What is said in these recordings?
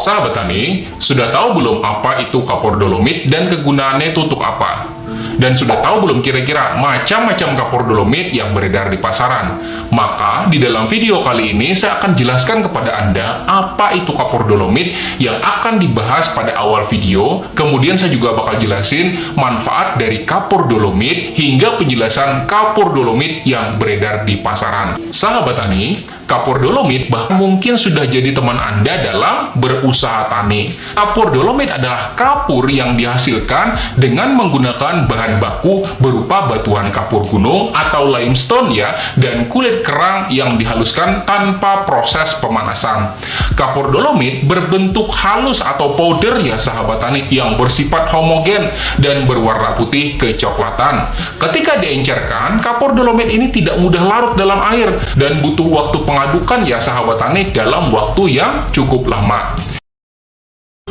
Sahabat Tani, sudah tahu belum apa itu kapur dolomit dan kegunaannya itu untuk apa? Dan sudah tahu belum kira-kira macam-macam kapur dolomit yang beredar di pasaran? Maka di dalam video kali ini saya akan jelaskan kepada Anda apa itu kapur dolomit yang akan dibahas pada awal video. Kemudian saya juga bakal jelasin manfaat dari kapur dolomit hingga penjelasan kapur dolomit yang beredar di pasaran. Sahabat Tani, kapur dolomit bahkan mungkin sudah jadi teman Anda dalam berusaha tani. Kapur dolomit adalah kapur yang dihasilkan dengan menggunakan bahan baku berupa batuan kapur gunung atau limestone ya, dan kulit kerang yang dihaluskan tanpa proses pemanasan. Kapur dolomit berbentuk halus atau powder ya sahabat tani yang bersifat homogen dan berwarna putih kecoklatan. Ketika diencerkan, kapur dolomit ini tidak mudah larut dalam air dan butuh waktu pengadukan ya sahabat tani dalam waktu yang cukup lama.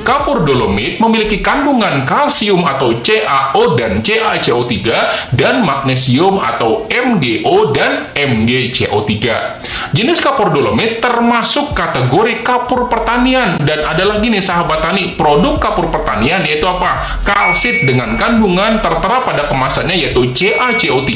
Kapur dolomit memiliki kandungan kalsium atau CaO dan CaCO3 dan magnesium atau MgO dan MgCO3. Jenis kapur dolomit termasuk kategori kapur pertanian dan ada lagi nih sahabat tani, produk kapur pertanian yaitu apa? Kalsit dengan kandungan tertera pada kemasannya yaitu CaCO3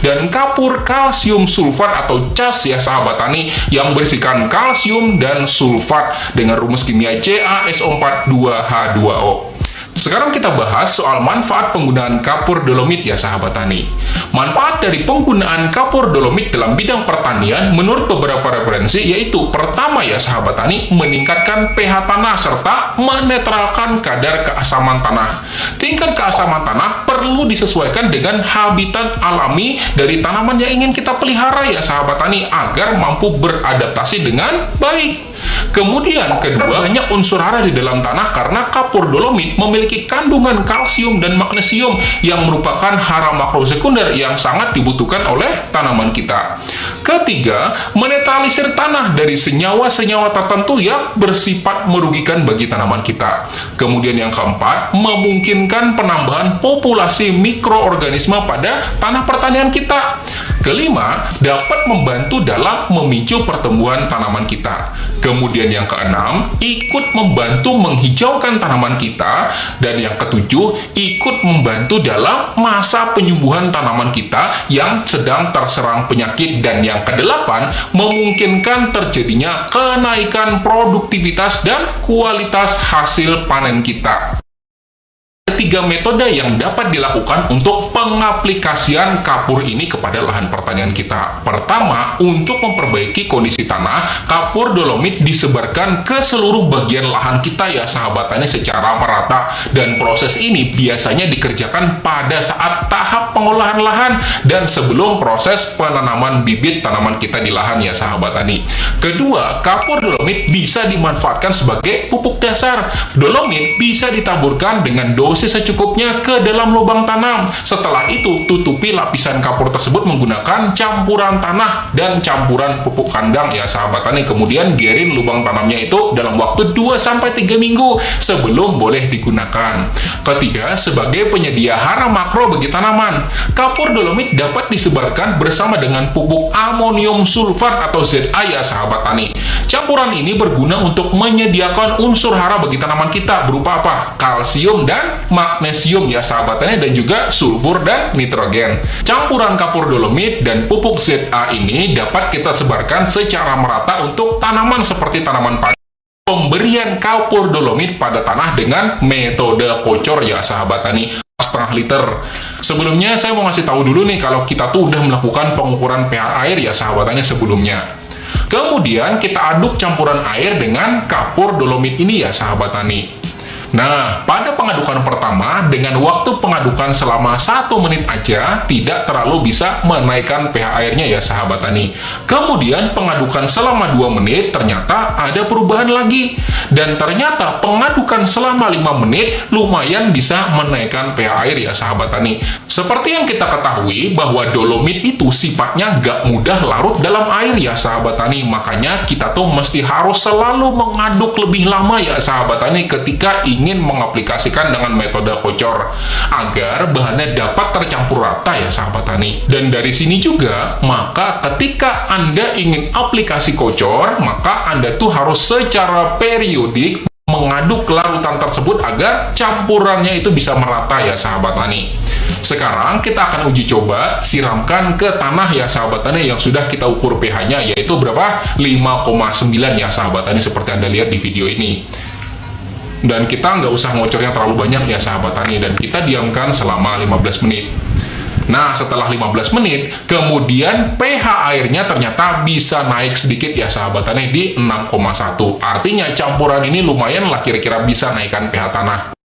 dan kapur kalsium sulfat atau CAS ya sahabat tani yang berisikan kalsium dan sulfat dengan rumus kimia CaSO4 2H2O. Sekarang kita bahas soal manfaat penggunaan kapur dolomit ya sahabat tani. Manfaat dari penggunaan kapur dolomit dalam bidang pertanian menurut beberapa referensi yaitu pertama ya sahabat tani meningkatkan pH tanah serta menetralkan kadar keasaman tanah. Tingkat keasaman tanah perlu disesuaikan dengan habitat alami dari tanaman yang ingin kita pelihara ya sahabat tani agar mampu beradaptasi dengan baik. Kemudian kedua, banyak unsur hara di dalam tanah karena kapur dolomit memiliki kandungan kalsium dan magnesium yang merupakan hara makrosekunder yang sangat dibutuhkan oleh tanaman kita. Ketiga, menetralisir tanah dari senyawa-senyawa tertentu yang bersifat merugikan bagi tanaman kita. Kemudian yang keempat, memungkinkan penambahan populasi mikroorganisme pada tanah pertanian kita. Kelima, dapat membantu dalam memicu pertumbuhan tanaman kita. Kemudian yang keenam, ikut membantu menghijaukan tanaman kita. Dan yang ketujuh, ikut membantu dalam masa penyembuhan tanaman kita yang sedang terserang penyakit. Dan yang kedelapan, memungkinkan terjadinya kenaikan produktivitas dan kualitas hasil panen kita tiga metode yang dapat dilakukan untuk pengaplikasian kapur ini kepada lahan pertanian kita. Pertama, untuk memperbaiki kondisi tanah, kapur dolomit disebarkan ke seluruh bagian lahan kita ya sahabatannya secara merata. Dan proses ini biasanya dikerjakan pada saat tahap pengolahan lahan dan sebelum proses penanaman bibit tanaman kita di lahan ya sahabat tani. Kedua, kapur dolomit bisa dimanfaatkan sebagai pupuk dasar. Dolomit bisa ditaburkan dengan dosis secukupnya ke dalam lubang tanam. Setelah itu, tutupi lapisan kapur tersebut menggunakan campuran tanah dan campuran pupuk kandang ya sahabat tani. Kemudian biarin lubang tanamnya itu dalam waktu 2-3 minggu sebelum boleh digunakan. Ketiga, sebagai penyedia hara makro bagi tanaman, kapur dolomit dapat disebarkan bersama dengan pupuk amonium sulfat atau ZA ya sahabat tani. Campuran ini berguna untuk menyediakan unsur hara bagi tanaman kita berupa apa? Kalsium dan magnesium ya sahabatnya dan juga sulfur dan nitrogen. Campuran kapur dolomit dan pupuk ZA ini dapat kita sebarkan secara merata untuk tanaman seperti tanaman padi. Pemberian kapur dolomit pada tanah dengan metode kocor ya sahabat tani setengah liter. Sebelumnya saya mau ngasih tahu dulu nih kalau kita tuh udah melakukan pengukuran pH air ya sahabatannya sebelumnya. Kemudian kita aduk campuran air dengan kapur dolomit ini ya sahabat tani. Nah, pada pengadukan pertama, dengan waktu pengadukan selama satu menit aja, tidak terlalu bisa menaikkan pH airnya ya sahabat tani. Kemudian pengadukan selama 2 menit, ternyata ada perubahan lagi. Dan ternyata pengadukan selama 5 menit, lumayan bisa menaikkan pH air ya sahabat tani. Seperti yang kita ketahui, bahwa dolomit itu sifatnya nggak mudah larut dalam air ya sahabat tani. Makanya kita tuh mesti harus selalu mengaduk lebih lama ya sahabat tani ketika ingin ingin mengaplikasikan dengan metode kocor agar bahannya dapat tercampur rata ya sahabat tani. Dan dari sini juga, maka ketika Anda ingin aplikasi kocor, maka Anda tuh harus secara periodik aduk larutan tersebut agar campurannya itu bisa merata ya sahabat tani. Sekarang kita akan uji coba siramkan ke tanah ya sahabat tani yang sudah kita ukur pH-nya yaitu berapa? 5,9 ya sahabat tani seperti Anda lihat di video ini dan kita nggak usah ngocornya terlalu banyak ya sahabat tani dan kita diamkan selama 15 menit Nah, setelah 15 menit, kemudian pH airnya ternyata bisa naik sedikit ya sahabat tani di 6,1. Artinya campuran ini lumayan lah kira-kira bisa naikkan pH tanah.